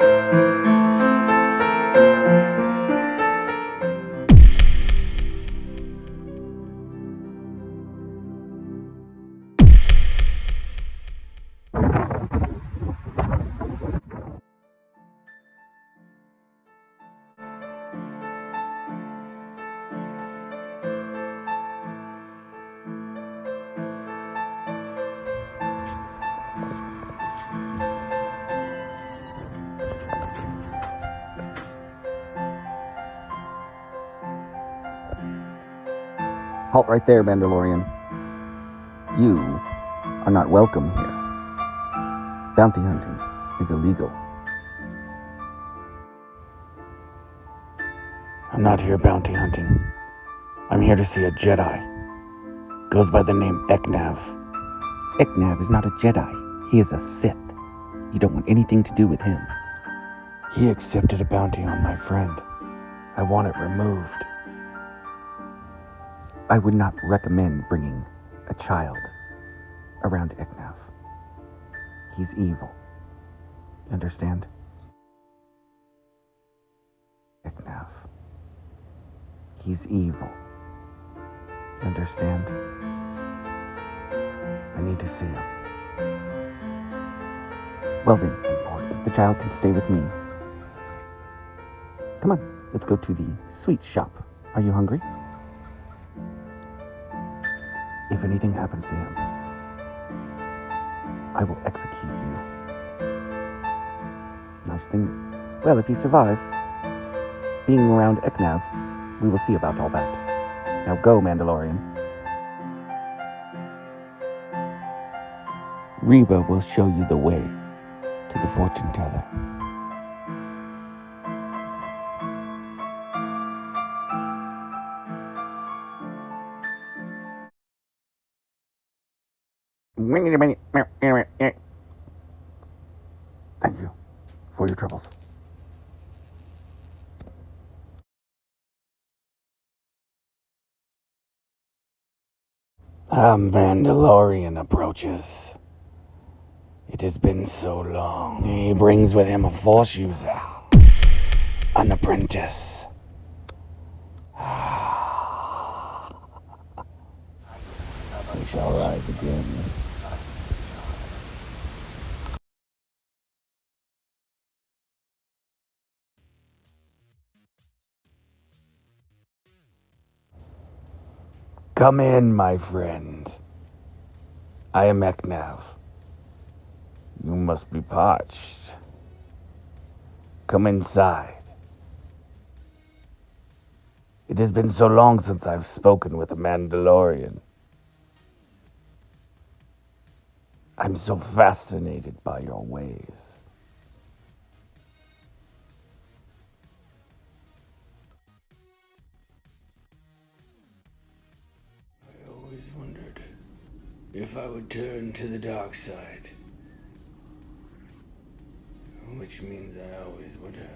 you Halt right there, Mandalorian. You are not welcome here. Bounty hunting is illegal. I'm not here bounty hunting. I'm here to see a Jedi. Goes by the name Eknav. Eknav is not a Jedi. He is a Sith. You don't want anything to do with him. He accepted a bounty on my friend. I want it removed. I would not recommend bringing a child around Eknav. He's evil. Understand? Eknav. He's evil. Understand? I need to see him. Well, then it's important. The child can stay with me. Come on, let's go to the sweet shop. Are you hungry? If anything happens to him, I will execute you. Nice thing is, well, if you survive being around Eknav, we will see about all that. Now go, Mandalorian. Reba will show you the way to the fortune teller. Thank you for your troubles. A Mandalorian approaches. It has been so long. He brings with him a force user, an apprentice. we shall rise again. Come in, my friend. I am Eknav. You must be parched. Come inside. It has been so long since I've spoken with a Mandalorian. I'm so fascinated by your ways. If I would turn to the dark side. Which means I always would have.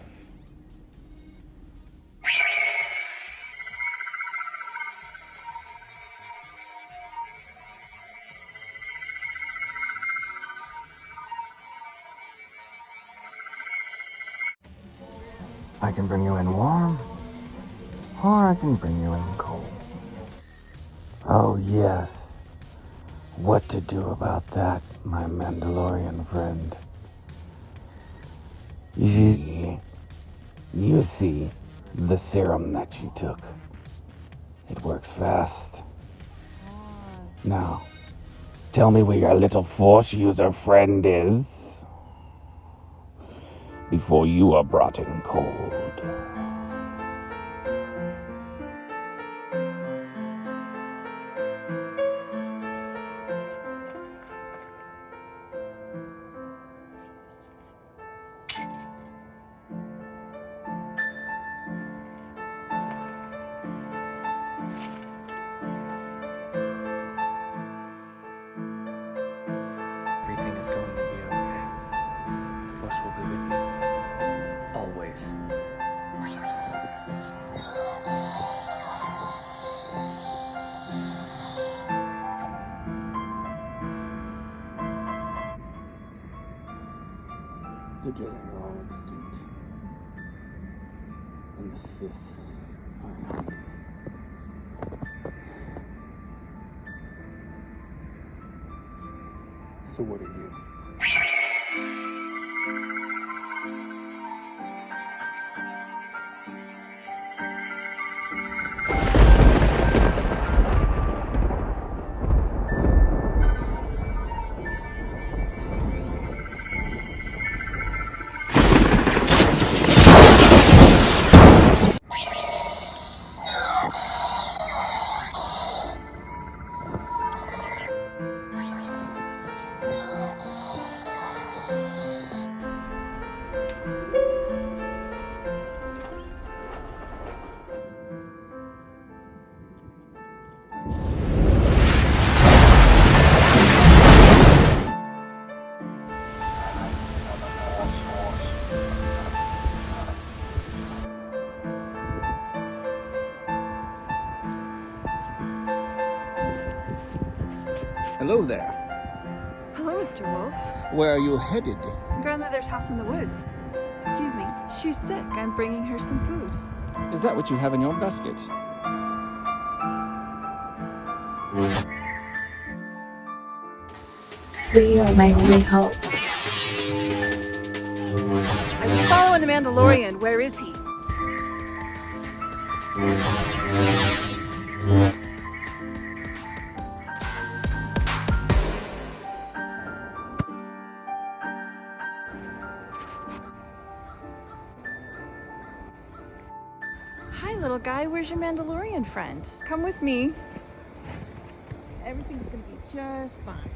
I can bring you in warm, or I can bring you in cold. Oh, yes. What to do about that, my Mandalorian friend? You see, you see the serum that you took. It works fast. Now, tell me where your little force user friend is before you are brought in cold. Is going to be okay. The Force will be with you. Always. The Jedi are all extinct. And the Sith are not. So what are you? Mr. Where are you headed? Grandmother's house in the woods. Excuse me. She's sick. I'm bringing her some food. Is that what you have in your basket? You are my only hope. I was following the Mandalorian. Where is he? Where's your Mandalorian friend? Come with me. Everything's gonna be just fine.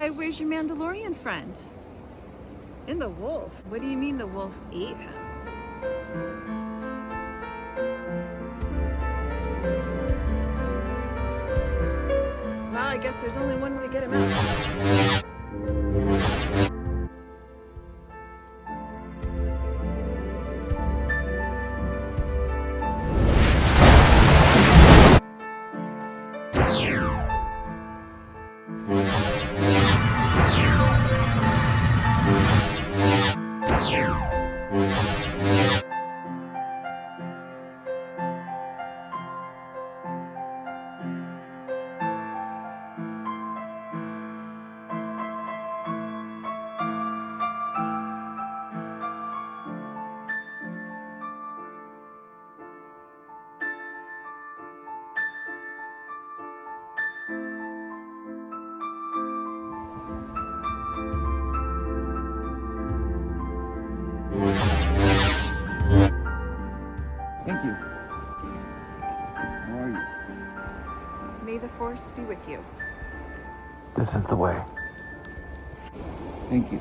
Hey, where's your Mandalorian friend? In the wolf. What do you mean the wolf ate him? Well, I guess there's only one way to get him out. Thank you. How are you? May the force be with you. This is the way. Thank you.